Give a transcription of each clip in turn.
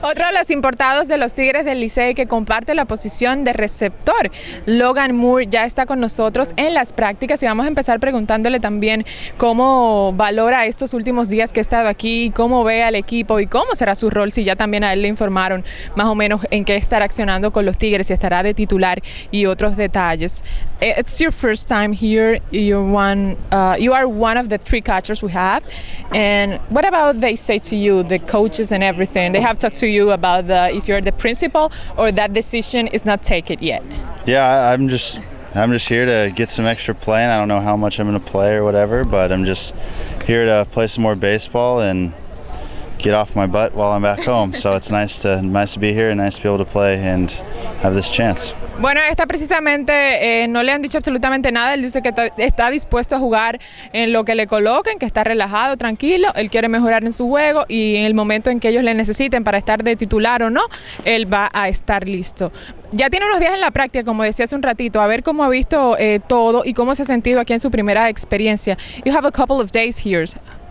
Otro de los importados de los Tigres del Licey que comparte la posición de receptor, Logan Moore, ya está con nosotros en las prácticas y vamos a empezar preguntándole también cómo valora estos últimos días que ha estado aquí, cómo ve al equipo y cómo será su rol, si ya también a él le informaron más o menos en qué estará accionando con los Tigres, si estará de titular y otros detalles. Eh, it's your first time here. You're one. Uh, you are one of the three catchers we have. And what about they say to you, the coaches and everything? They have talked to you about the if you're the principal or that decision is not taken yet. Yeah, I'm just I'm just here to get some extra playing. I don't know how much I'm going to play or whatever, but I'm just here to play some more baseball and get off my butt while I'm back home. so it's nice to nice to be here and nice to be able to play and have this chance. Bueno, está precisamente, eh, no le han dicho absolutamente nada, él dice que está, está, dispuesto a jugar en lo que le coloquen, que está relajado, tranquilo, él quiere mejorar en su juego y en el momento en que ellos le necesiten para estar de titular o no, él va a estar listo. Ya tiene unos días en la práctica, como decía hace un ratito, a ver cómo ha visto eh, todo y cómo se ha sentido aquí en su primera experiencia. You have a couple of days here.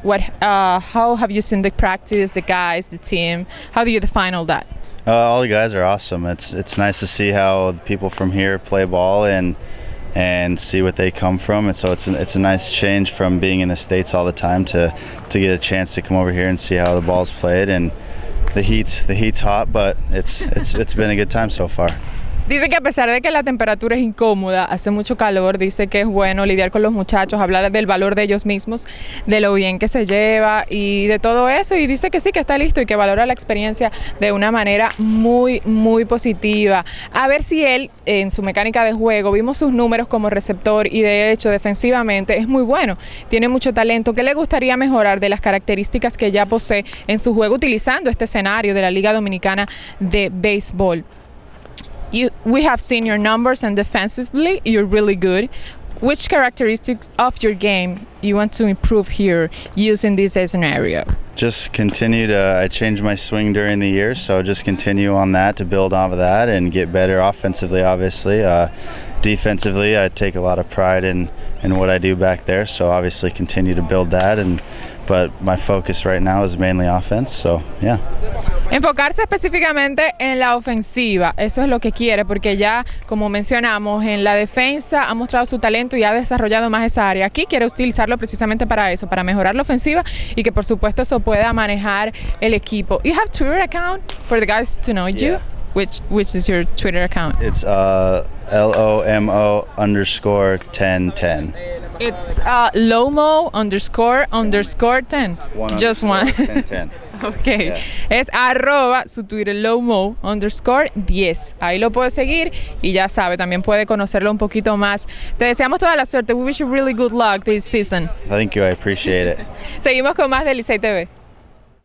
What, uh, how have you seen the practice, the guys, the team? How do you define all that? Uh, all the guys are awesome. It's it's nice to see how the people from here play ball and and see what they come from. And so it's it's a nice change from being in the states all the time to to get a chance to come over here and see how the ball's played. And the heat's the heat's hot, but it's it's it's been a good time so far. Dice que a pesar de que la temperatura es incómoda, hace mucho calor, dice que es bueno lidiar con los muchachos, hablar del valor de ellos mismos, de lo bien que se lleva y de todo eso. Y dice que sí, que está listo y que valora la experiencia de una manera muy, muy positiva. A ver si él, en su mecánica de juego, vimos sus números como receptor y de hecho defensivamente es muy bueno. Tiene mucho talento. ¿Qué le gustaría mejorar de las características que ya posee en su juego utilizando este escenario de la Liga Dominicana de Béisbol? You we have seen your numbers and defensively you're really good. Which characteristics of your game you want to improve here using this scenario just continue to i changed my swing during the year so just continue on that to build off of that and get better offensively obviously. Uh, defensively i take a lot of pride in in what i do back there so obviously continue to build that and but my focus right now is mainly offense so yeah Enfocarse específicamente en la ofensiva, eso es lo que quiere, porque ya, como mencionamos, en la defensa ha mostrado su talento y ha desarrollado más esa área. Aquí quiere utilizarlo precisamente para eso, para mejorar la ofensiva y que por supuesto eso pueda manejar el equipo. You have Twitter account for the guys to know you? Which, which is your Twitter account? It's uh, L-O-M-O underscore 1010. It's uh, Lomo underscore underscore 10. Just one. 1010. Ok, yeah. es arroba su Twitter lowmo underscore 10. Ahí lo puede seguir y ya sabe, también puede conocerlo un poquito más. Te deseamos toda la suerte. We wish you really good luck this season. Thank you, I appreciate it. Seguimos con más de Licey TV.